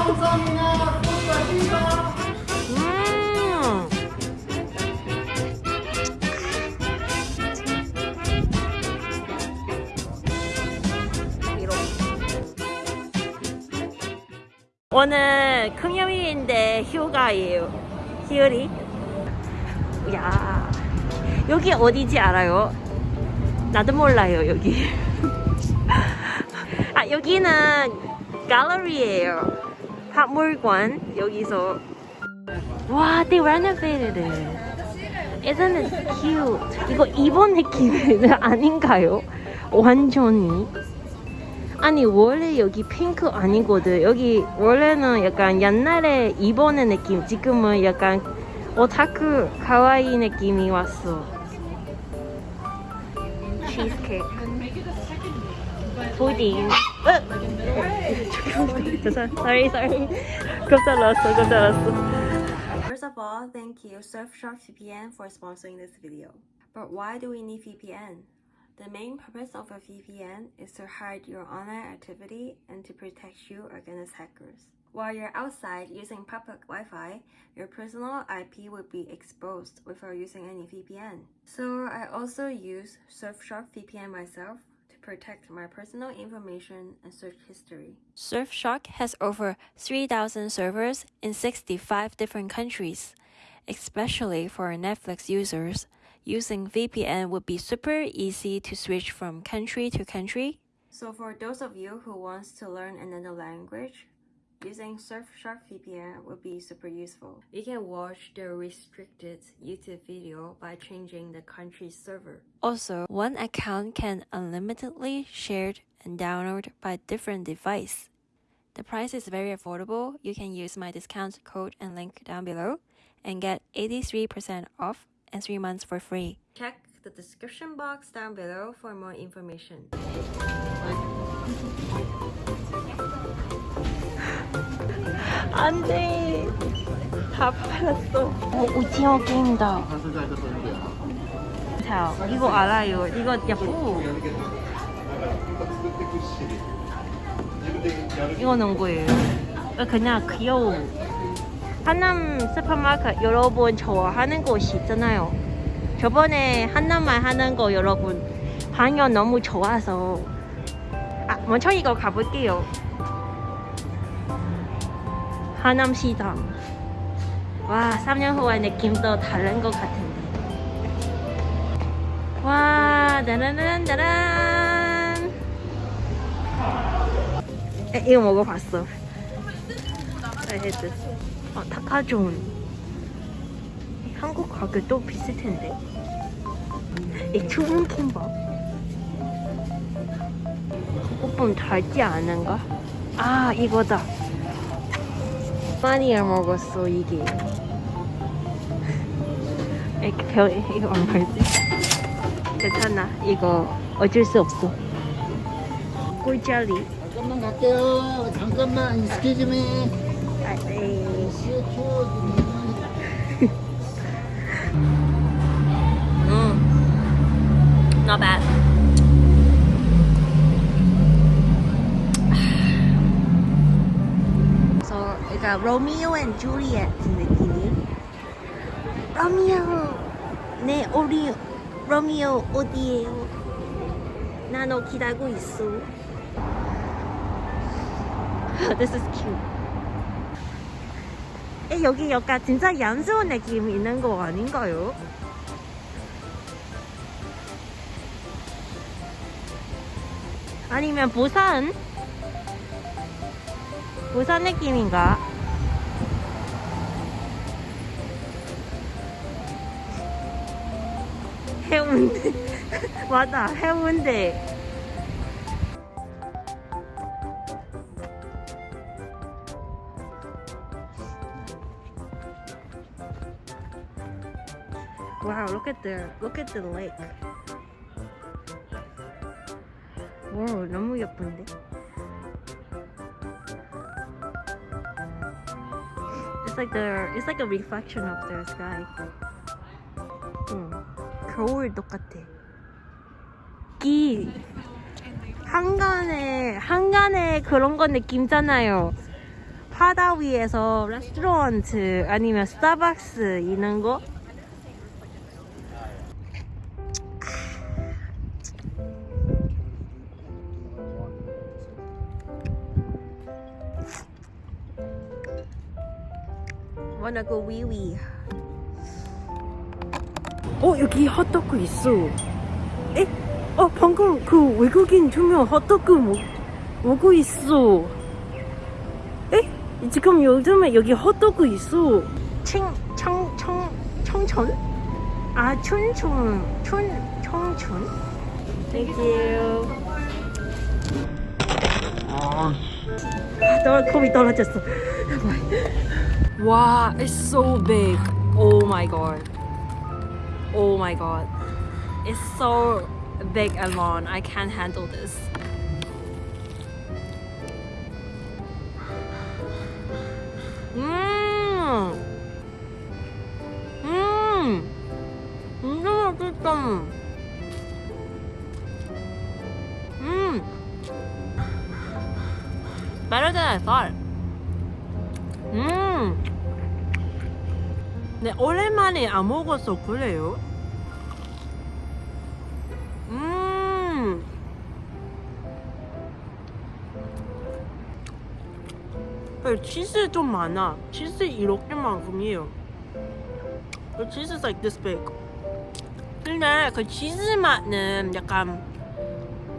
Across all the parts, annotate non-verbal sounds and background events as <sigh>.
감사합니다. 고맙습니다. 음. 오늘 금요일인데 휴가예요. 휴일이. 야, 여기 어디지 알아요? 나도 몰라요 여기. <laughs> 아 여기는 갤러리예요. 박물관 여기서 와, they renovated it. Isn't it cute? 이거 일본 느낌 <laughs> 아닌가요? 완전히. 아니 원래 여기 핑크 아니거든. 여기 원래는 약간 옛날에 일본의 느낌. 지금은 약간 오타쿠 가와이 느낌이 왔어. 치 pudding. <laughs> Sorry, sorry, sorry. First of all, thank you Surfshark VPN for sponsoring this video. But why do we need VPN? The main purpose of a VPN is to hide your online activity and to protect you against hackers. While you're outside using public Wi-Fi, your personal IP would be exposed without using any VPN. So I also use Surfshark VPN myself protect my personal information and search history. Surfshark has over 3,000 servers in 65 different countries. Especially for Netflix users, using VPN would be super easy to switch from country to country. So for those of you who wants to learn another language, using Surfshark VPN would be super useful. You can watch the restricted YouTube video by changing the country's server. Also, one account can unlimitedly shared and download by different device. The price is very affordable. You can use my discount code and link down below and get 83% off and 3 months for free. Check the description box down below for more information. 안 돼. 다 팔았어. 어, 오징어 게임이다. 자, 이거 알아요. 이거 야호. 이거 넣은 거예요. 어, 그냥 귀여워. 한남 슈퍼마켓 여러분 좋아하는 곳이 있잖아요. 저번에 한남말 하는 거 여러분 반응 너무 좋아서 아 먼저 이거 가볼게요. 하남시장. 와 3년 후의 느낌도 다른 것 같은데. 와 짜라란짜란. 에, 이거 먹어봤어. 헤드. 어, 타카존. 한국 가격도 비슷 텐데. 이 추운 킴밥. 조금 달지 않은가? 아, 이거다. 많이 먹었어, 이게. 이렇게 별, 이거 얼마지? 괜찮아. 이거 어쩔 수 없어. 꿀자리. 잠깐만 갈게요. 잠깐만 me. 아, 네. Mm. Not bad. So, 그러니까 로미오 앤 줄리엣 느낌이. 로미오, 네 우리 로미오 어디에요? 나너 기다리고 있어. <laughs> This is cute. 에, 여기 약간 진짜 얌스러운 느낌 있는 거 아닌가요? 아니면 부산? 부산 느낌인가? 해운대 <laughs> 맞아 해운대 at the look at the lake. 와, 너무 예쁜데. It's like the it's like a reflection of the sky. 응. 겨울 똑같아. 기 한간에 한간에 그런 거 느낌잖아요. 바다 위에서 레스토랑트 아니면 스타벅스 있는 거? Wanna go wee wee. 어 여기 핫도그 있어. 에? 어 방금 그 외국인 두명 핫도그 먹, 먹고 있어. 에? 지금 요즘에 여기 핫도그 있어. 청, 청, 청, 청천? 아 춘천, 춘, 청천. Thank you. 아, 너 겁이 떨어졌어. Wow, it's so big. Oh my god. Oh my god. It's so big and long. I can't handle this. Mmm. Mmm. Mmm. Better than I thought. 네, 오랜만에 안 먹어서 그래요. 음. 네, 치즈 좀 많아. 치즈 이렇게만큼이에요. Is like this big. 근데 그 치즈 맛은 약간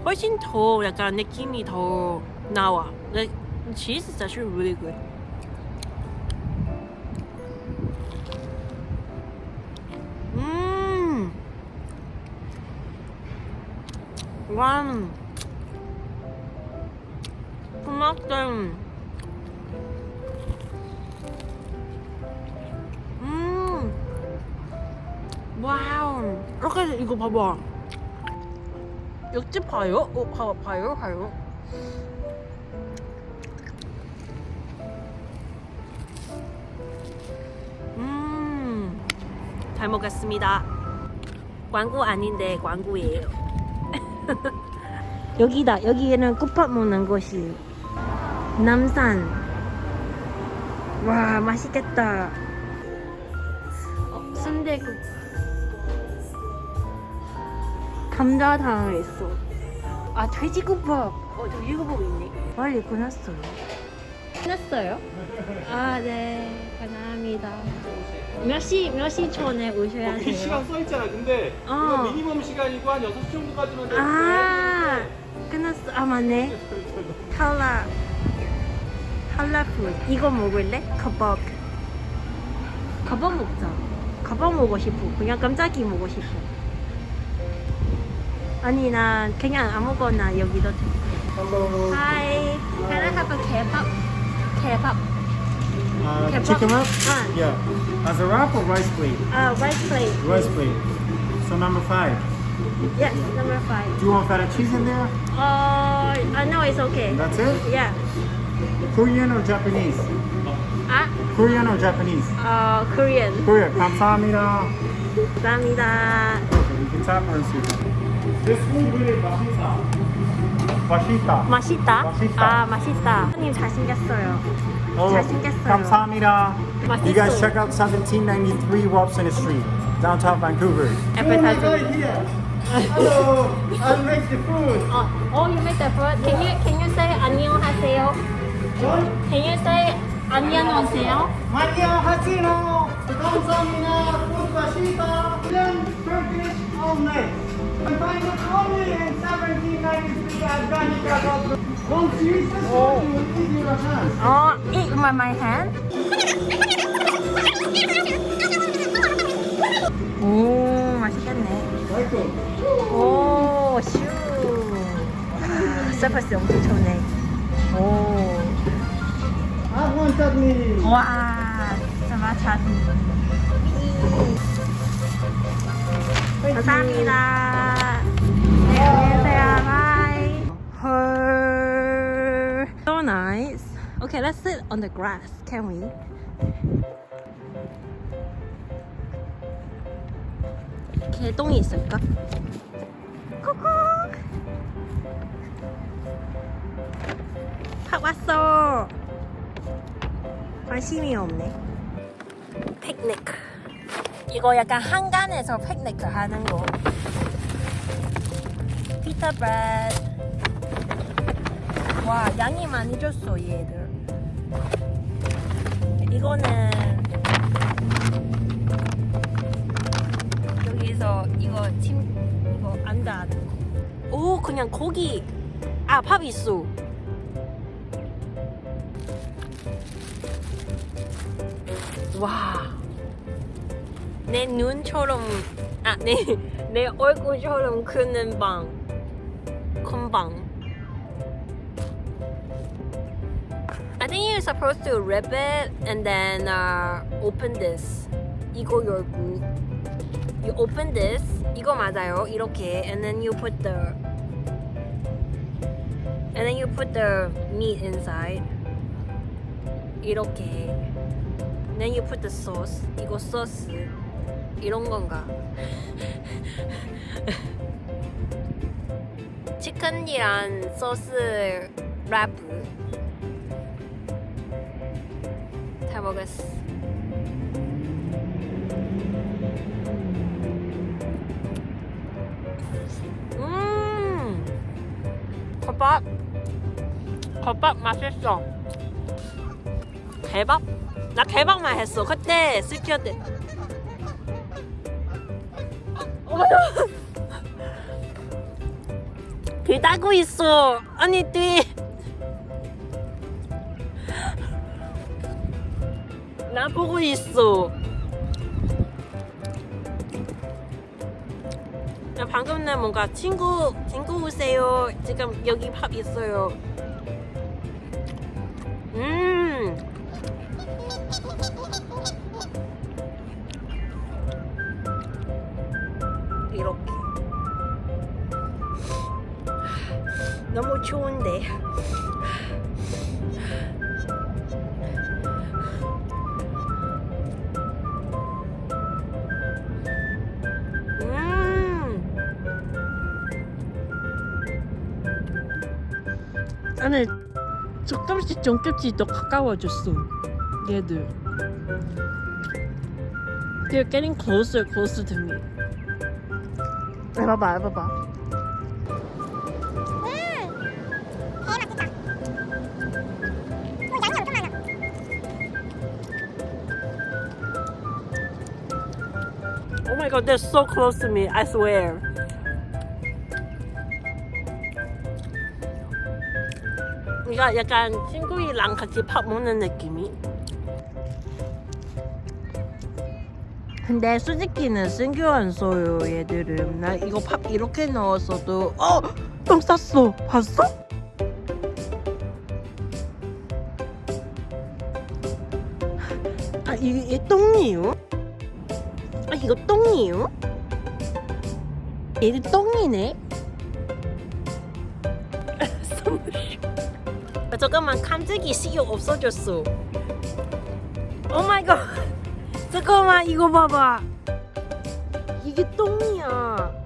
훨씬 더 약간 느낌이 더 나와. Is actually really good. 와. 토마토. 음. 와우. 이렇게 이거 봐봐. 옆집 봐요? 어, 봐, 봐요, 봐요. 음. 잘 먹었습니다. 광고 아닌데 광고예요. <laughs> 여기다. 여기에는 국밥 먹는 곳이 남산. 와 맛있겠다. 어, 순대국. 감자탕 있어. 아 돼지국밥. 어 돼지국밥 있네. 빨리 끝났어요. 끝났어요? 아 네. 감사합니다. 몇 시, 몇 시 전에 오셔야 거기 돼요? 시간 써 있잖아. 근데 어. 미니멈 시간이고 한 6시 정도까지만 돼. 아, 끝났어. 아, 맞네. 탈라. 탈라 푸드. 이거 먹을래? 가밥. 가밥 먹자. 가밥 먹고 싶어. 그냥 깜짝이 먹고 싶어. 아니, 난 그냥 아무거나 여기도 돼. Hello. Hi. Can I have a kebab? Kebab. Uh, Kebab. chicken wrap? Ah. Yeah. As a wrap or rice plate? Uh, rice plate. Rice plate. So number five. Yes, number five. Do you want feta cheese in there? Uh, I know it's okay. That's it? Yeah. Korean or Japanese? Ah, Korean or Japanese? uh, Korean. Korean. 감사합니다. 감사합니다. Okay, you can tap or sweet. This food really 맛있다. 맛있다. 맛있다? 맛있다. 아, 맛있다. 님 잘생겼어요. Oh, 잘생겼어요. 감사합니다. You guys 맛있어. check out 1793 Robson Street, downtown Vancouver. Advertising. Hello, I'll make the food. Oh, oh, you make the food. Can you can you say 안녕하세요? Can you say 안녕하세요? 안녕하세요. 감사합니다. food 맛있다. Then Turkish all night. I find it only in 1793 Afghanistan. Once you eat this food, you will eat your hands. Oh, eat with my hand. 오, 맛있겠네. 오, 슈. 아, 서비스 엄청 좋네. 오. One chutney. 와, 진짜 맛있다. 감사합니다. Okay, let's sit on the grass. Can we? 개똥이 있을까? 코코. 밥 왔어. 관심이 없네. 피크닉. 이거 약간 한간에서 피크닉 하는 거. 피타 브레드. 와, 양이 많이 줬어, 얘들. 이거는 여기서 이거 침 이거 거. 오, 그냥 고기. 아, 밥 있어. 와. 내 눈처럼 아, 내, 내 얼굴처럼 크는 방. 큰 방. You're supposed to rip it and then uh, open this. 이거 열고. You open this. 이거 맞아요. 이렇게. And then you put the And then you put the meat inside. 이렇게. Then you put the sauce. 이거 소스. 이런 건가? 치킨이랑 소스 랩. 잘 먹었어. 음, 겉밥, 겉밥 맛있어. 대박? 나 개박만 했어. 그때 스키어 때. 길 따고 있어. 아니 뒤. 보고 있어. 야, 방금 나 뭔가 친구 친구 오세요. 지금 여기 밥 있어요. 음. 안에 조금씩 조금씩 더 가까워졌어 얘들 They're getting closer, closer to me 해봐봐 해봐봐 Oh my god, they're so close to me. I swear. 이거 약간 친구이랑 같이 밥 먹는 느낌이. 근데 안 써요 얘들은 나 이거 밥 이렇게 넣었어도 어! 똥 쌌어 봤어? 아 이게, 똥이에요? 아 이거 똥이에요? 얘들 똥이네? 잠깐만 깜짝이 식욕 없어졌어. 오 마이 갓. 잠깐만 이거 봐봐. 이게 똥이야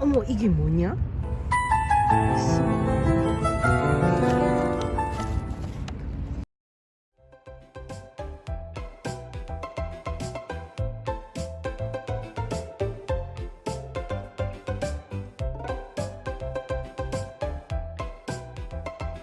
어머 이게 뭐냐?